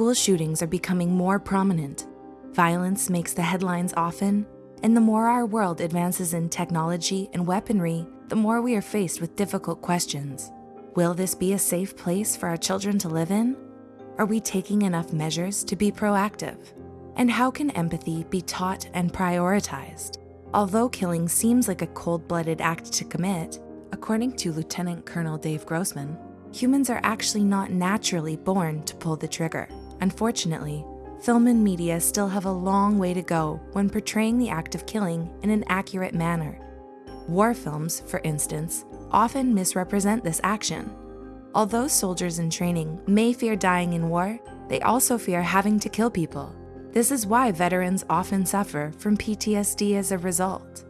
school shootings are becoming more prominent. Violence makes the headlines often, and the more our world advances in technology and weaponry, the more we are faced with difficult questions. Will this be a safe place for our children to live in? Are we taking enough measures to be proactive? And how can empathy be taught and prioritized? Although killing seems like a cold-blooded act to commit, according to Lieutenant Colonel Dave Grossman, humans are actually not naturally born to pull the trigger. Unfortunately, film and media still have a long way to go when portraying the act of killing in an accurate manner. War films, for instance, often misrepresent this action. Although soldiers in training may fear dying in war, they also fear having to kill people. This is why veterans often suffer from PTSD as a result.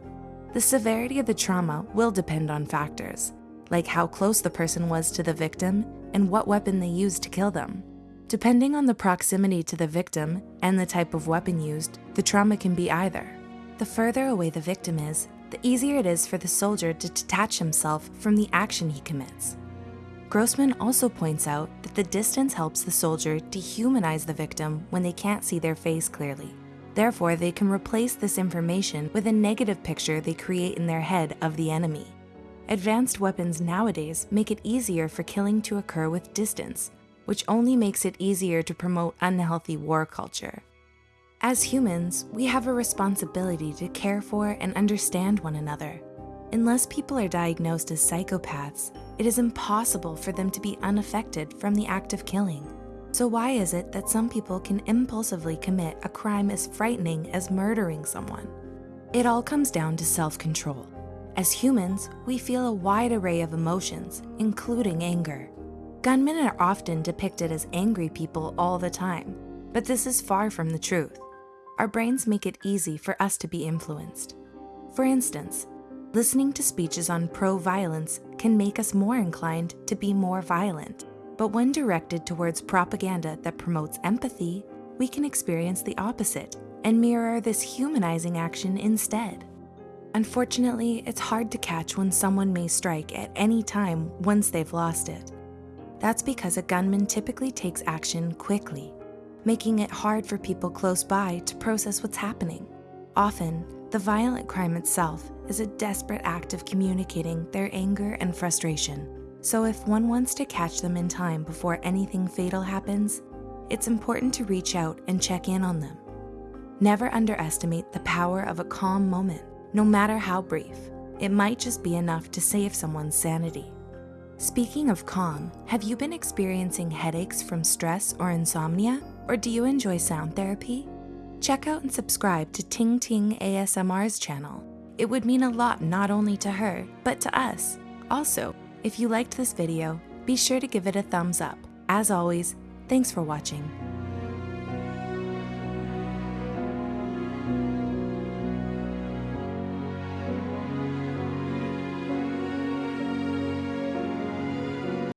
The severity of the trauma will depend on factors, like how close the person was to the victim and what weapon they used to kill them. Depending on the proximity to the victim and the type of weapon used, the trauma can be either. The further away the victim is, the easier it is for the soldier to detach himself from the action he commits. Grossman also points out that the distance helps the soldier dehumanize the victim when they can't see their face clearly. Therefore, they can replace this information with a negative picture they create in their head of the enemy. Advanced weapons nowadays make it easier for killing to occur with distance, which only makes it easier to promote unhealthy war culture. As humans, we have a responsibility to care for and understand one another. Unless people are diagnosed as psychopaths, it is impossible for them to be unaffected from the act of killing. So why is it that some people can impulsively commit a crime as frightening as murdering someone? It all comes down to self-control. As humans, we feel a wide array of emotions, including anger. Gunmen are often depicted as angry people all the time, but this is far from the truth our brains make it easy for us to be influenced. For instance, listening to speeches on pro-violence can make us more inclined to be more violent. But when directed towards propaganda that promotes empathy, we can experience the opposite and mirror this humanizing action instead. Unfortunately, it's hard to catch when someone may strike at any time once they've lost it. That's because a gunman typically takes action quickly making it hard for people close by to process what's happening. Often, the violent crime itself is a desperate act of communicating their anger and frustration. So if one wants to catch them in time before anything fatal happens, it's important to reach out and check in on them. Never underestimate the power of a calm moment, no matter how brief. It might just be enough to save someone's sanity. Speaking of calm, have you been experiencing headaches from stress or insomnia? Or do you enjoy sound therapy? Check out and subscribe to Ting Ting ASMR's channel. It would mean a lot not only to her, but to us. Also, if you liked this video, be sure to give it a thumbs up. As always, thanks for watching.